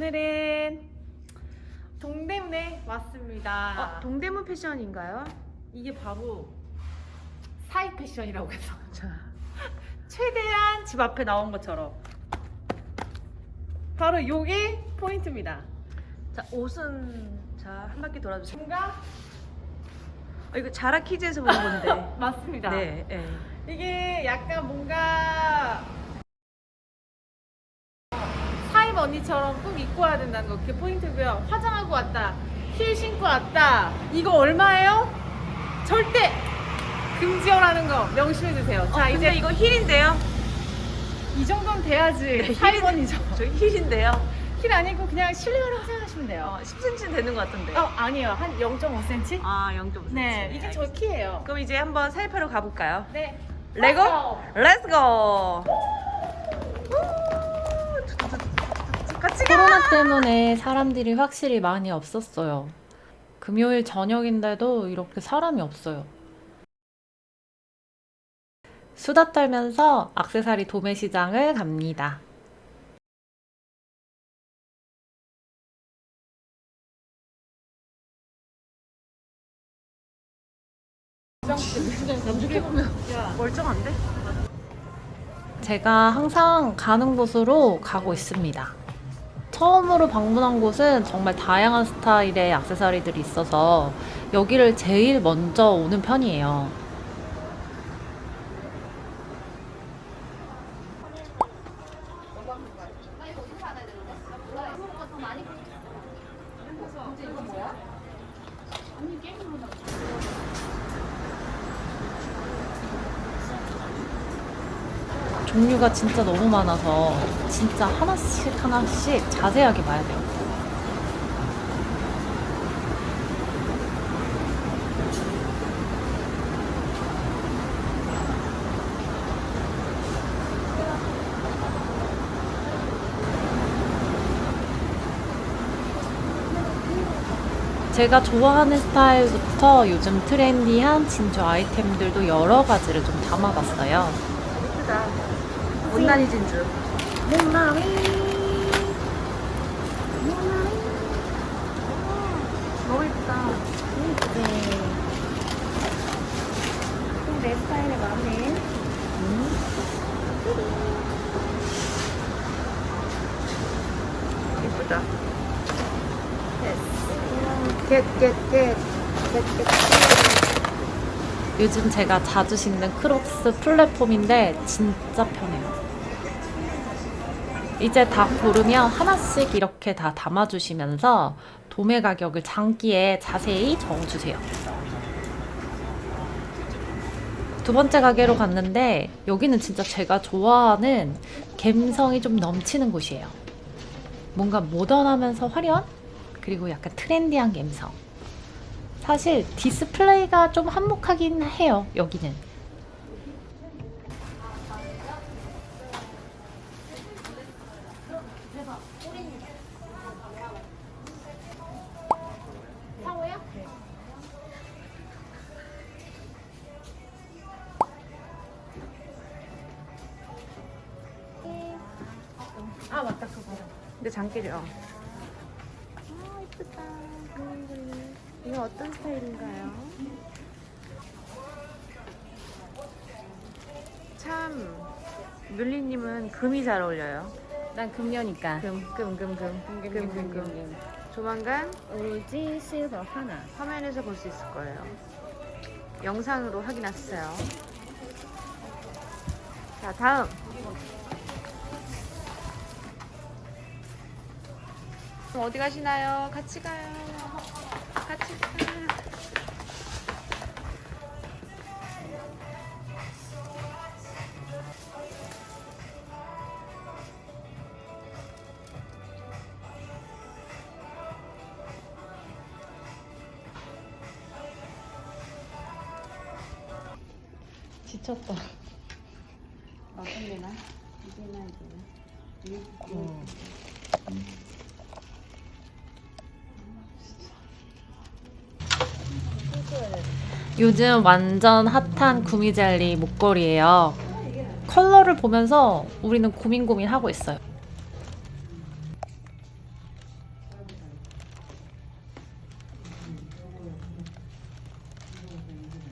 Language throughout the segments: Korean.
오늘은 동대문에 왔습니다. 아, 동대문 패션인가요? 이게 바로 사이 패션이라고 해서 자, 최대한 집 앞에 나온 것처럼 바로 이게 포인트입니다. 자 옷은 자한 바퀴 돌아주세요. 뭔가 아, 이거 자라 키즈에서 본 건데. 맞습니다. 네, 네. 이게 약간 뭔가 사입 언니처럼 꼭 입고 와야 된다는 거 그게 포인트고요. 화장하고 왔다, 힐 신고 왔다. 이거 얼마예요? 절대 금지어라는 거 명심해 주세요. 자 어, 근데 이제 이거 힐인데요? 이 정도는 돼야지 네, 사입 언니죠. 저 힐인데요. 힐 아니고 그냥 실내화라고 생각하시면 돼요. 어, 10cm 되는 것 같은데. 어 아니에요 한 0.5cm? 아, 0.5cm. 네 이게 저 키예요. 그럼 이제 한번 사입하러 가볼까요? 네. Let's go? Let's go! 코로나 때문에 사람들이 확실히 많이 없었어요. 금요일 저녁인데도 이렇게 사람이 없어요. 수다 떨면서 악세사리 도매 시장을 갑니다. 멀쩡한데? 제가 항상 가는 곳으로 가고 있습니다. 처음으로 방문한 곳은 정말 다양한 스타일의 액세서리들이 있어서 여기를 제일 먼저 오는 편이에요. 종류가 진짜 너무 많아서 진짜 하나씩 하나씩 자세하게 봐야 돼요. 제가 좋아하는 스타일부터 요즘 트렌디한 진주 아이템들도 여러 가지를 좀 담아봤어요. 예쁘다. 못난이 진주. 목나리. 너무 예쁘다. 네. 내 스타일에 맞네. 예쁘다. 겟 겟 겟 요즘 제가 자주 신는 크록스 플랫폼인데 진짜 편해요. 이제 다 고르면 하나씩 이렇게 다 담아주시면서 도매 가격을 장끼에 자세히 적어주세요. 두 번째 가게로 갔는데 여기는 진짜 제가 좋아하는 감성이 좀 넘치는 곳이에요. 뭔가 모던하면서 화려한 그리고 약간 트렌디한 감성. 사실 디스플레이가 좀 한몫하긴 해요, 여기는. 아 맞다 그거. 근데 장기려. 아 어떤 스타일인가요? 참, 뮬리님은 금이 잘 어울려요. 난 금녀니까. 금, 금, 금, 금. 금, 금, 금. 조만간 오로지 실버 하나. 화면에서 볼 수 있을 거예요. 영상으로 확인하세요. 자, 다음. 어디 가시나요? 같이 가요. 같이. 지쳤다. 요즘 완전 핫한 구미젤리 목걸이에요. 컬러를 보면서 우리는 고민고민하고 있어요.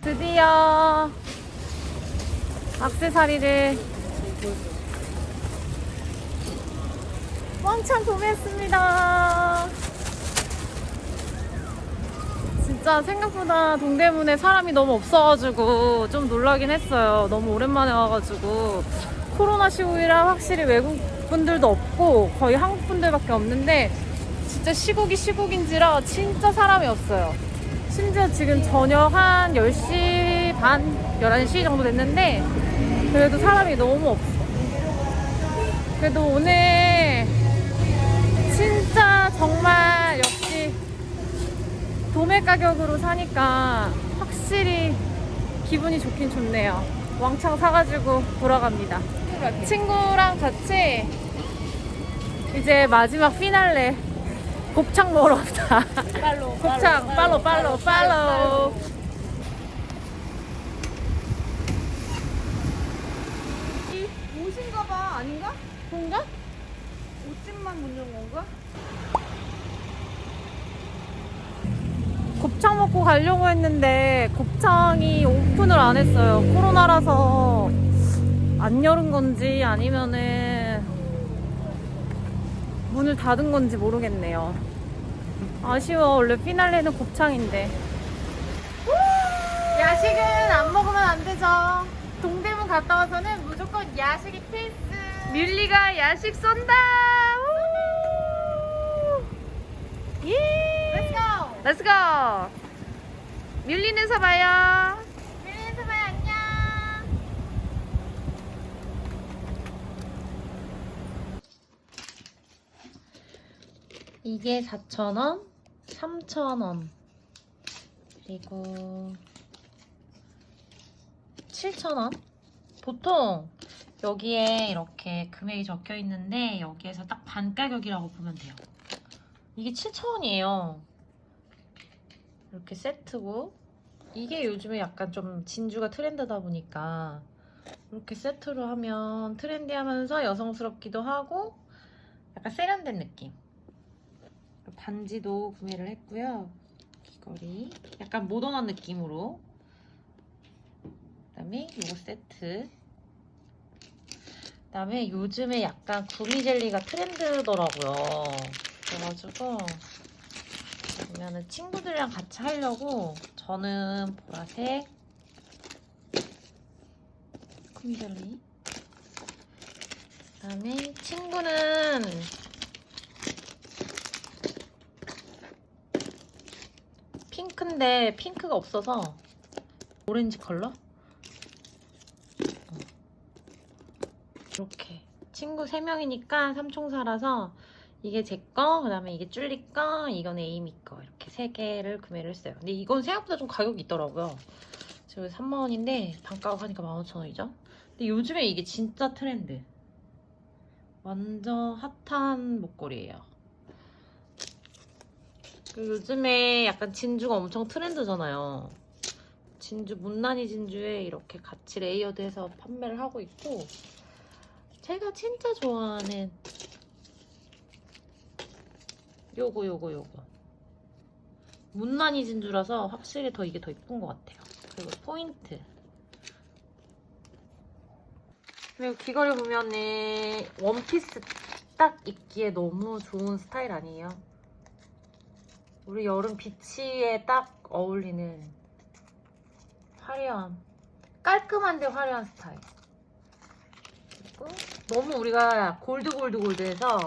드디어 악세사리를 왕창 구매했습니다. 진짜 생각보다 동대문에 사람이 너무 없어가지고 좀 놀라긴 했어요. 너무 오랜만에 와가지고 코로나 시국이라 확실히 외국 분들도 없고 거의 한국 분들밖에 없는데 진짜 시국이 시국인지라 진짜 사람이 없어요. 심지어 지금 저녁 한 10시 반, 11시 정도 됐는데 그래도 사람이 너무 없어. 그래도 오늘 진짜 정말 도매 가격으로 사니까 확실히 기분이 좋긴 좋네요. 왕창 사가지고 돌아갑니다. 친구랑 같이 이제 마지막 피날레 곱창 먹으러 갑니다. 곱창 팔로 팔로 팔로. 옷인가 봐 아닌가? 그런가? 옷집만 묻는 건가? 곱창 먹고 가려고 했는데 곱창이 오픈을 안 했어요. 코로나라서 안 열은 건지 아니면은 문을 닫은 건지 모르겠네요. 아쉬워. 원래 피날레는 곱창인데. 야식은 안 먹으면 안 되죠. 동대문 갔다 와서는 무조건 야식이 필수. 뮬리가 야식 쏜다. 우! 예. Go. 뮬리는서 봐요. 밀리에서 봐요 안녕 이게 4,000원, 3,000원, 그리고 7,000원. 보통 여기에 이렇게 금액이 적혀 있는데 여기에서 딱 반 가격이라고 보면 돼요. 이게 7,000원이에요. 이렇게 세트고 이게 요즘에 약간 좀 진주가 트렌드다 보니까 이렇게 세트로 하면 트렌디하면서 여성스럽기도 하고 약간 세련된 느낌. 반지도 구매를 했고요. 귀걸이 약간 모던한 느낌으로 그다음에 요거 세트 그다음에 요즘에 약간 구미 젤리가 트렌드더라고요. 그래가지고 보면은 친구들이랑 같이 하려고 저는 보라색 구미젤리 그다음에 친구는 핑크인데 핑크가 없어서 오렌지 컬러? 어. 이렇게 친구 3명이니까 삼총사라서 이게 제 거, 그 다음에 이게 쭈리 거, 이건 에이미 거 이렇게 세 개를 구매를 했어요. 근데 이건 생각보다 좀 가격이 있더라고요. 지금 3만원인데 반가격 하니까 15,000원이죠. 근데 요즘에 이게 진짜 트렌드. 완전 핫한 목걸이에요. 그 요즘에 약간 진주가 엄청 트렌드잖아요. 진주, 못난이 진주에 이렇게 같이 레이어드해서 판매를 하고 있고 제가 진짜 좋아하는 요거 요거 요거 문난이 진주라서 확실히 더 이게 더 이쁜 것 같아요. 그리고 포인트 그리고 귀걸이 보면은 원피스 딱 입기에 너무 좋은 스타일 아니에요? 우리 여름 비치에 딱 어울리는 화려한 깔끔한데 화려한 스타일 너무 우리가 골드 골드 골드해서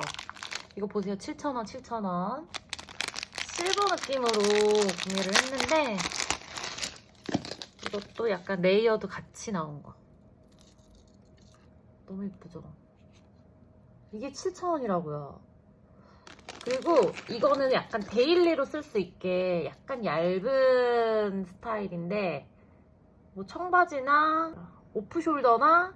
이거 보세요. 7,000원 7,000원. 실버 느낌으로 구매를 했는데 이것도 약간 레이어드 같이 나온 거. 너무 예쁘죠? 이게 7,000원이라고요. 그리고 이거는 약간 daily로 쓸 수 있게 약간 얇은 스타일인데 뭐 청바지나 오프숄더나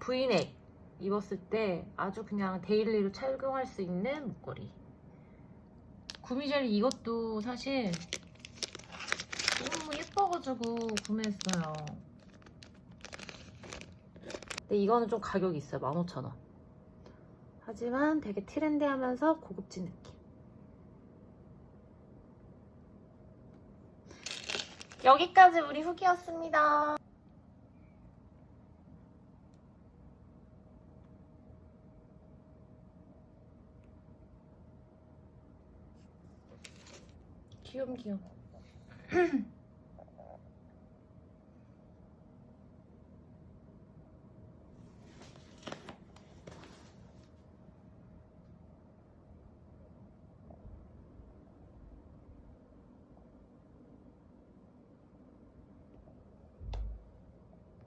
브이넥 입었을 때 아주 그냥 daily로 착용할 수 있는 목걸이 구미젤리 이것도 사실 너무 예뻐가지고 구매했어요 근데 이거는 좀 가격이 있어요 15,000원 하지만 되게 트렌디하면서 고급진 느낌. 여기까지 우리 후기였습니다. 귀염귀염.